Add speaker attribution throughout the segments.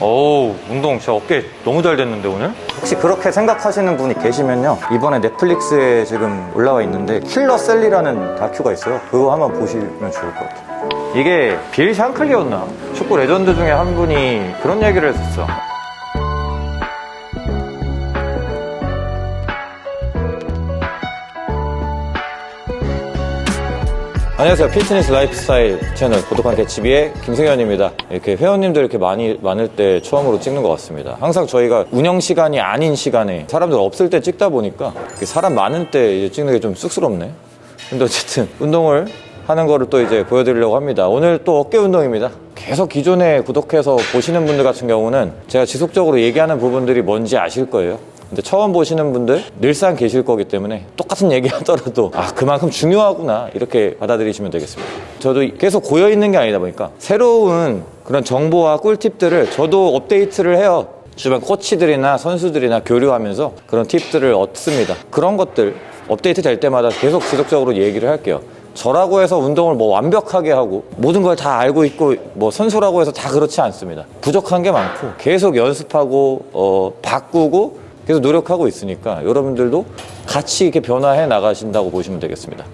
Speaker 1: 어우 운동 진짜 어깨 너무 잘 됐는데 오늘? 혹시 그렇게 생각하시는 분이 계시면요 이번에 넷플릭스에 지금 올라와 있는데 Killer Sally라는 다큐가 있어요 그거 한번 보시면 좋을 것 같아요 이게 빌 샹클리였나? 축구 레전드 중에 한 분이 그런 얘기를 했었어 안녕하세요. fitness lifestyle 채널 고독한 개츠비의 김승현입니다. 이렇게 회원님들 이렇게 많이 많을 때 처음으로 찍는 것 같습니다. 항상 저희가 운영 시간이 아닌 시간에 사람들 없을 때 찍다 보니까 사람 많은 때 찍는 게 좀 쑥스럽네. 근데 어쨌든 운동을 하는 거를 또 이제 보여드리려고 합니다. 오늘 또 어깨 운동입니다. 계속 기존에 구독해서 보시는 분들 같은 경우는 제가 지속적으로 얘기하는 부분들이 뭔지 아실 거예요. 근데 처음 보시는 분들 늘상 계실 거기 때문에 똑같은 얘기 하더라도 아 그만큼 중요하구나 이렇게 받아들이시면 되겠습니다. 저도 계속 고여 있는 게 아니다 보니까 새로운 그런 정보와 꿀팁들을 저도 업데이트를 해요. 주변 코치들이나 선수들이나 교류하면서 그런 팁들을 얻습니다. 그런 것들 업데이트 될 때마다 계속 지속적으로 얘기를 할게요. 저라고 해서 운동을 뭐 완벽하게 하고 모든 걸 다 알고 있고 뭐 선수라고 해서 다 그렇지 않습니다. 부족한 게 많고 계속 연습하고 어, 바꾸고 계속 노력하고 있으니까 여러분들도 같이 이렇게 변화해 나가신다고 보시면 되겠습니다.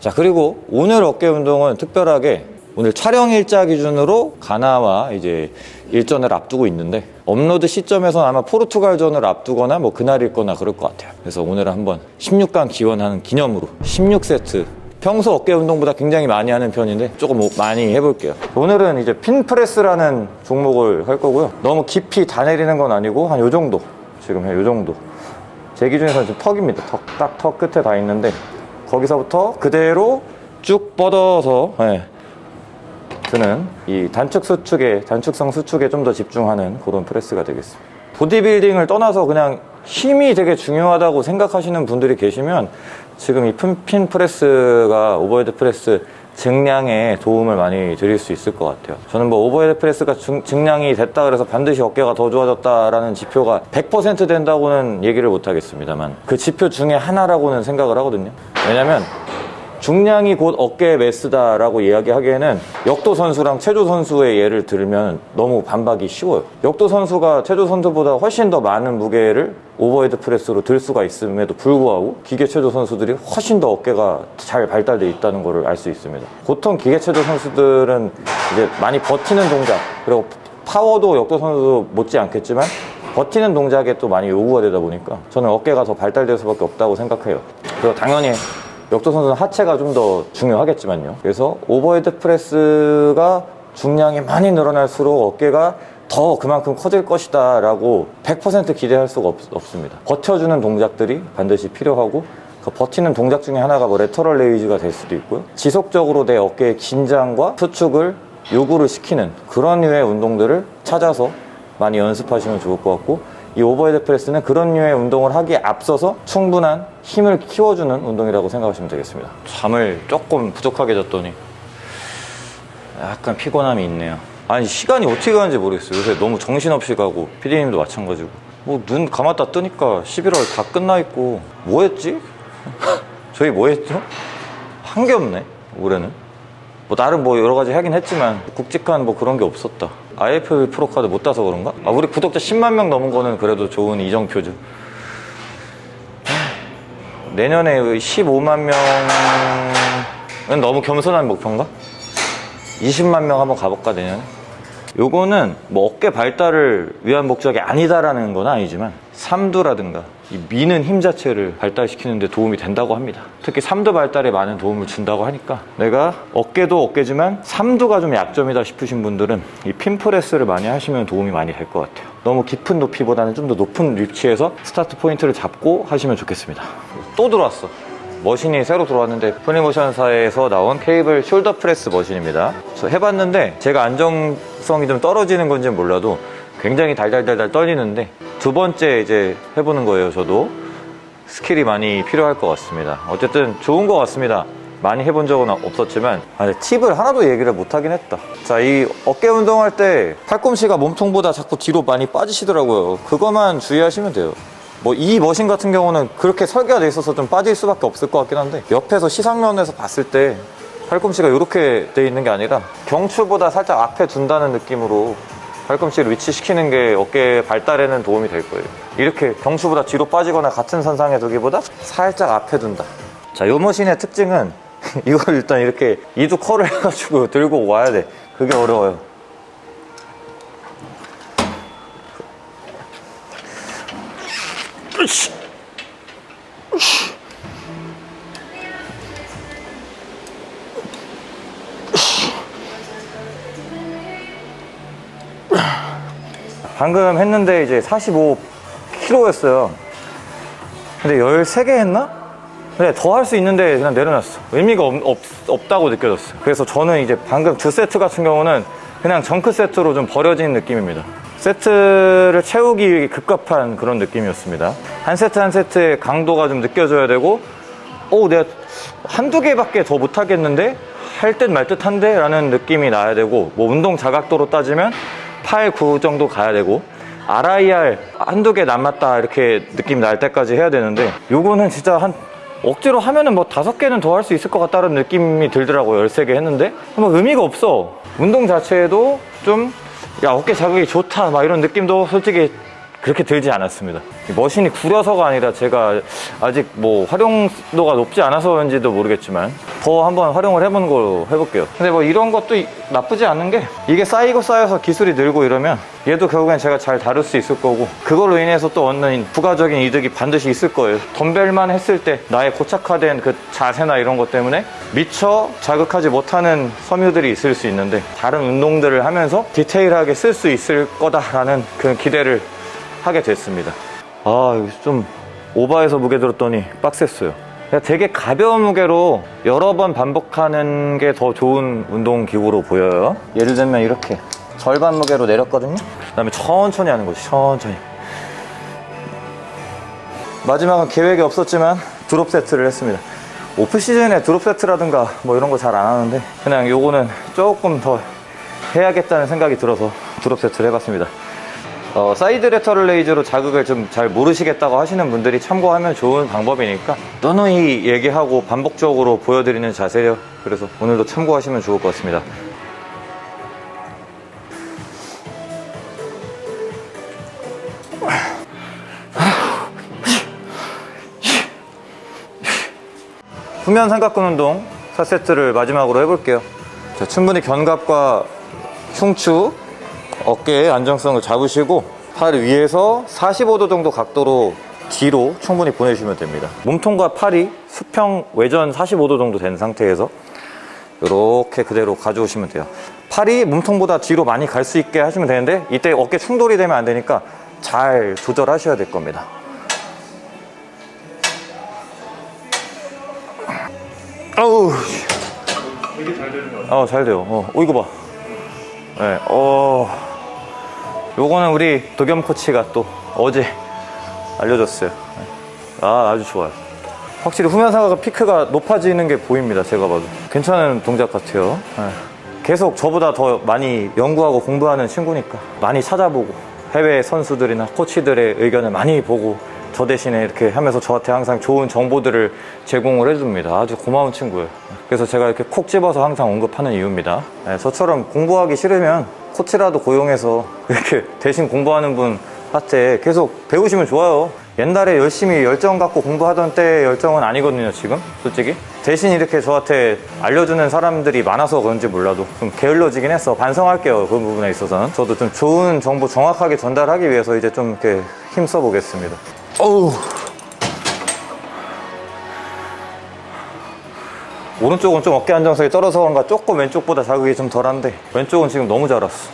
Speaker 1: 자, 그리고 오늘 어깨 운동은 특별하게 오늘 촬영 일자 기준으로 가나와 이제 일전을 앞두고 있는데 업로드 시점에서는 아마 포르투갈전을 앞두거나 뭐 그날일 거나 그럴 것 같아요. 그래서 오늘은 한번 16강 기원하는 기념으로 16세트 평소 어깨 운동보다 굉장히 많이 하는 편인데 조금 많이 해볼게요 오늘은 이제 pin press라는 종목을 할 거고요 너무 깊이 다 내리는 건 아니고 한 요 정도 지금 이 정도. 제 기준에서는 지금 턱입니다. 턱, 딱 턱 끝에 다 있는데 거기서부터 그대로 쭉 뻗어서 네, 드는 이 단축 수축에 단축성 수축에 좀 더 집중하는 그런 프레스가 되겠습니다. 보디빌딩을 떠나서 그냥 힘이 되게 중요하다고 생각하시는 분들이 계시면 지금 이 pin press가 overhead press 증량에 도움을 많이 드릴 수 있을 것 같아요. 저는 뭐 overhead press가 증, 증량이 됐다 그래서 반드시 어깨가 더 좋아졌다라는 지표가 100% 된다고는 얘기를 못 하겠습니다만 그 지표 중에 하나라고는 생각을 하거든요. 왜냐면 중량이 곧 어깨에 mass다라고 이야기하기에는 역도 선수랑 체조 선수의 예를 들면 너무 반박이 쉬워요. 역도 선수가 체조 선수보다 훨씬 더 많은 무게를 overhead press로 들 수가 있음에도 불구하고 기계 체조 선수들이 훨씬 더 어깨가 잘 발달돼 있다는 것을 알 수 있습니다. 보통 기계 체조 선수들은 이제 많이 버티는 동작 그리고 파워도 역도 선수 못지 않겠지만 버티는 동작에 또 많이 요구가 되다 보니까 저는 어깨가 더 발달될 수밖에 없다고 생각해요. 그리고 당연히 역도 선수는 하체가 좀 더 중요하겠지만요. 그래서 overhead press가 중량이 많이 늘어날수록 어깨가 더 그만큼 커질 것이다 라고 100% 기대할 수가 없, 습니다 버텨주는 동작들이 반드시 필요하고 그 버티는 동작 중에 하나가 뭐 lateral raise가 될 수도 있고요. 지속적으로 내 어깨의 긴장과 수축을 요구를 시키는 그런 류의 운동들을 찾아서 많이 연습하시면 좋을 것 같고 이 overhead press는 그런 류의 운동을 하기에 앞서서 충분한 힘을 키워주는 운동이라고 생각하시면 되겠습니다. 잠을 조금 부족하게 잤더니 약간 피곤함이 있네요. 아니 시간이 어떻게 가는지 모르겠어요. 요새 너무 정신없이 가고 피디님도 마찬가지고. 뭐 눈 감았다 뜨니까 11월 다 끝나 있고. 뭐 했지? 저희 뭐 했죠? 한 게 없네 올해는 뭐 나름 뭐 여러 가지 하긴 했지만 굵직한 뭐 그런 게 없었다 IFB 프로카드 못 따서 그런가? 아 우리 구독자 10만 명 넘은 거는 그래도 좋은 이정표죠 내년에 15만 명은 너무 겸손한 목표인가? 20만 명 한번 가볼까 내년에? 요거는 뭐 어깨 발달을 위한 목적이 아니다라는 건 아니지만 삼두라든가 이 미는 힘 자체를 발달시키는 데 도움이 된다고 합니다. 특히 삼두 발달에 많은 도움을 준다고 하니까 내가 어깨도 어깨지만 삼두가 좀 약점이다 싶으신 분들은 이 pin press를 많이 하시면 도움이 많이 될 것 같아요. 너무 깊은 높이보다는 좀 더 높은 위치에서 start point를 잡고 하시면 좋겠습니다. 또 들어왔어 머신이 새로 들어왔는데 프리모션사에서 나온 케이블 shoulder press 머신입니다. 저 해봤는데 제가 안정성이 좀 떨어지는 건지는 몰라도 굉장히 달달달달 떨리는데 두 번째 이제 해보는 거예요 저도. 스킬이 많이 필요할 것 같습니다. 어쨌든 좋은 것 같습니다. 많이 해본 적은 없었지만 아, 팁을 하나도 얘기를 못하긴 했다. 자 이 어깨 운동할 때 팔꿈치가 몸통보다 자꾸 뒤로 많이 빠지시더라고요. 그것만 주의하시면 돼요 뭐 이 머신 같은 경우는 그렇게 설계가 돼 있어서 좀 빠질 수밖에 없을 것 같긴 한데 옆에서 시상면에서 봤을 때 팔꿈치가 이렇게 돼 있는 게 아니라 경추보다 살짝 앞에 둔다는 느낌으로 팔꿈치를 위치시키는 게 어깨 발달에는 도움이 될 거예요. 이렇게 경추보다 뒤로 빠지거나 같은 선상에 두기보다 살짝 앞에 둔다. 자, 요 머신의 특징은 이걸 일단 이렇게 이두 컬을 해가지고 들고 와야 돼. 그게 어려워요. 방금 했는데 이제 45kg였어요. 근데 13개 했나? 근데 더 할 수 있는데 그냥 내려놨어. 의미가 없, 다고 느껴졌어요. 그래서 저는 이제 방금 두 세트 같은 경우는 그냥 정크 세트로 좀 버려진 느낌입니다. 세트를 채우기 급급한 그런 느낌이었습니다. 한 세트 한 세트의 강도가 좀 느껴져야 되고, 오, 내가 한두 개밖에 더 못하겠는데? 할 듯 말 듯 한데? 라는 느낌이 나야 되고, 뭐 운동 자각도로 따지면 8, 9 정도 가야 되고, RIR 한두 개 남았다 이렇게 느낌 날 때까지 해야 되는데, 요거는 진짜 한 억지로 하면은 뭐 다섯 개는 더 할 수 있을 것 같다는 느낌이 들더라고요. 13개 했는데. 뭐 의미가 없어. 운동 자체에도 좀, 야, 어깨 자극이 좋다. 막 이런 느낌도 솔직히 그렇게 들지 않았습니다. 이 머신이 구려서가 아니라 제가 아직 뭐 활용도가 높지 않아서인지도 모르겠지만 더 한번 활용을 해보는 걸로 해볼게요. 근데 뭐 이런 것도 이- 나쁘지 않은 게 이게 쌓이고 쌓여서 기술이 늘고 이러면 얘도 결국엔 제가 잘 다룰 수 있을 거고 그걸로 인해서 또 얻는 부가적인 이득이 반드시 있을 거예요. 덤벨만 했을 때 나의 고착화된 그 자세나 이런 것 때문에 미처 자극하지 못하는 섬유들이 있을 수 있는데 다른 운동들을 하면서 디테일하게 쓸 수 있을 거다라는 그 기대를 하게 됐습니다. 아, 여기 좀 오버해서 무게 들었더니 빡셌어요. 되게 가벼운 무게로 여러 번 반복하는 게 더 좋은 운동 기구로 보여요. 예를 들면 이렇게 절반 무게로 내렸거든요. 그 다음에 천천히 하는 거지, 천천히. 마지막은 계획이 없었지만 drop set를 했습니다. off season에 drop set라든가 뭐 이런 거 잘 안 하는데 그냥 요거는 조금 더 해야겠다는 생각이 들어서 drop set를 해봤습니다. 어, side lateral raise로 자극을 좀 잘 모르시겠다고 하시는 분들이 참고하면 좋은 방법이니까 누누이 얘기하고 반복적으로 보여드리는 자세예요. 그래서 오늘도 참고하시면 좋을 것 같습니다. 후면 삼각근 운동 4세트를 마지막으로 해볼게요. 자, 충분히 견갑과 흉추, 어깨의 안정성을 잡으시고 팔 위에서 45도 정도 각도로 뒤로 충분히 보내주시면 됩니다. 몸통과 팔이 수평 외전 45도 정도 된 상태에서 이렇게 그대로 가져오시면 돼요. 팔이 몸통보다 뒤로 많이 갈 수 있게 하시면 되는데 이때 어깨 충돌이 되면 안 되니까 잘 조절하셔야 될 겁니다. 아우.
Speaker 2: 되게 잘 되는 것 같아요.
Speaker 1: 어, 잘 돼요. 어, 어, 이거 봐. 네, 어, 요거는 우리 도겸 코치가 또 어제 알려줬어요. 네. 아, 아주 좋아요. 확실히 후면사가 피크가 높아지는 게 보입니다. 제가 봐도. 괜찮은 동작 같아요. 네. 계속 저보다 더 많이 연구하고 공부하는 친구니까 많이 찾아보고 해외 선수들이나 코치들의 의견을 많이 보고 저 대신에 이렇게 하면서 저한테 항상 좋은 정보들을 제공을 해줍니다. 아주 고마운 친구예요. 그래서 제가 이렇게 콕 집어서 항상 언급하는 이유입니다. 네, 저처럼 공부하기 싫으면 코치라도 고용해서 이렇게 대신 공부하는 분한테 계속 배우시면 좋아요. 옛날에 열심히 열정 갖고 공부하던 때의 열정은 아니거든요, 지금. 솔직히. 대신 이렇게 저한테 알려주는 사람들이 많아서 그런지 몰라도 좀 게을러지긴 했어. 반성할게요, 그 부분에 있어서는. 저도 좀 좋은 정보 정확하게 전달하기 위해서 이제 좀 이렇게 힘써 보겠습니다. 어우. 오른쪽은 좀 어깨 안정성이 떨어서 그런가 조금 왼쪽보다 자극이 좀 덜한데 왼쪽은 지금 너무 잘 왔어.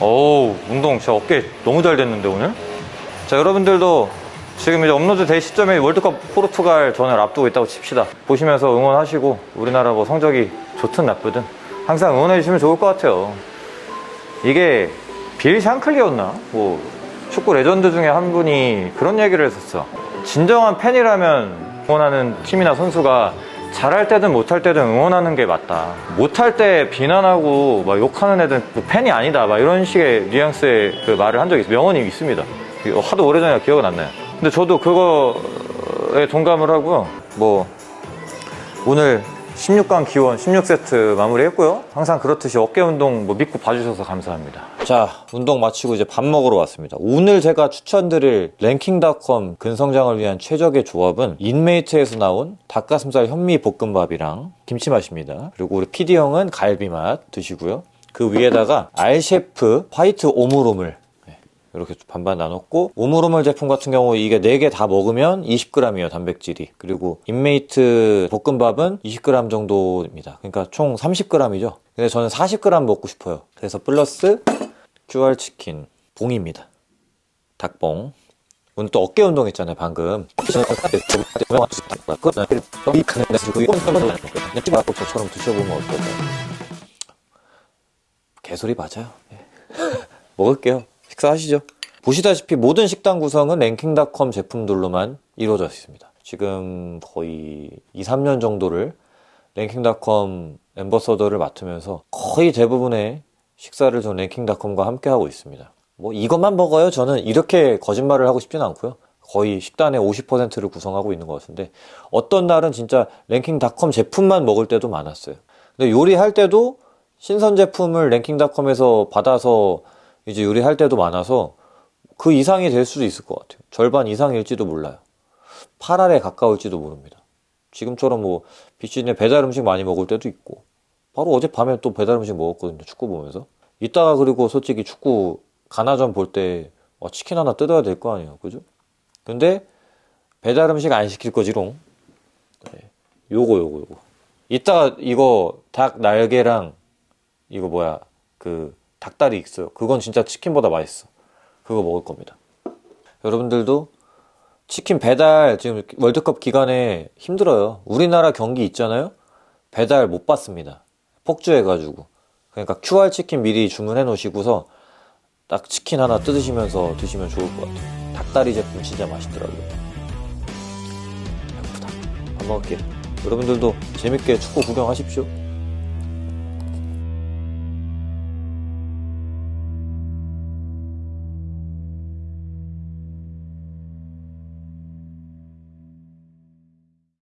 Speaker 1: 어우, 운동 진짜 어깨 너무 잘 됐는데 오늘? 자, 여러분들도 지금 이제 업로드 될 시점에 월드컵 포르투갈 전을 앞두고 있다고 칩시다. 보시면서 응원하시고 우리나라 뭐 성적이 좋든 나쁘든 항상 응원해 주시면 좋을 것 같아요. 이게 빌 샹클리였나? 뭐 축구 레전드 중에 한 분이 그런 얘기를 했었어. 진정한 팬이라면 응원하는 팀이나 선수가 잘할 때든 못할 때든 응원하는 게 맞다. 못할 때 비난하고 막 욕하는 애들은 뭐 팬이 아니다. 막 이런 식의 뉘앙스의 그 말을 한 적이 있어요. 명언이 있습니다. 이거 하도 오래전에 기억은 안 나요. 근데 저도 그거에 동감을 하고요. 뭐 오늘 16강 기원 16세트 마무리했고요. 항상 그렇듯이 어깨 운동 뭐 믿고 봐주셔서 감사합니다. 자, 운동 마치고 이제 밥 먹으러 왔습니다. 오늘 제가 추천드릴 랭킹닷컴 근성장을 위한 최적의 조합은 인메이트에서 나온 닭가슴살 현미 볶음밥이랑 김치맛입니다. 그리고 우리 PD 형은 갈비맛 드시고요. 그 위에다가 알셰프 화이트 오므로물 이렇게 반반 나눴고 오므로물 제품 같은 경우 이게 4개 다 먹으면 20g이에요 단백질이. 그리고 인메이트 볶음밥은 20g 정도입니다. 그러니까 총 30g이죠. 근데 저는 40g 먹고 싶어요. 그래서 플러스 QR 치킨 봉입니다. 닭봉. 오늘 또 어깨 운동 했잖아요 방금. 저처럼 드셔보면 어떨까요? 개소리 맞아요. 예. 먹을게요. 식사하시죠. 보시다시피 모든 식당 구성은 랭킹닷컴 제품들로만 이루어져 있습니다. 지금 거의 2, 3년 정도를 랭킹닷컴 엠버서더를 맡으면서 거의 대부분의 식사를 전 랭킹닷컴과 함께 하고 있습니다. 뭐 이것만 먹어요? 저는 이렇게 거짓말을 하고 싶지는 않고요. 거의 식단의 50%를 구성하고 있는 것 같은데 어떤 날은 진짜 랭킹닷컴 제품만 먹을 때도 많았어요. 근데 요리할 때도 신선 제품을 랭킹닷컴에서 받아서 이제 요리할 때도 많아서 그 이상이 될 수도 있을 것 같아요. 절반 이상일지도 몰라요. 8알에 가까울지도 모릅니다. 지금처럼 뭐 비시즌에 배달 음식 많이 먹을 때도 있고 바로 어젯밤에 또 배달 음식 먹었거든요. 축구 보면서. 이따가 그리고 솔직히 축구 가나전 볼 때 치킨 하나 뜯어야 될 거 아니에요. 그죠? 근데 배달 음식 안 시킬 거지롱. 네. 요거 요거 요거. 이따가 이거 닭 날개랑 이거 뭐야 그 닭다리 있어요. 그건 진짜 치킨보다 맛있어. 그거 먹을 겁니다. 여러분들도 치킨 배달 지금 월드컵 기간에 힘들어요. 우리나라 경기 있잖아요. 배달 못 받습니다. 폭주해가지고. 그러니까 QR 치킨 미리 주문해 놓으시고서 딱 치킨 하나 뜯으시면서 드시면 좋을 것 같아요. 닭다리 제품 진짜 맛있더라고요. 배고프다. 밥 먹을게요. 여러분들도 재밌게 축구 구경하십시오.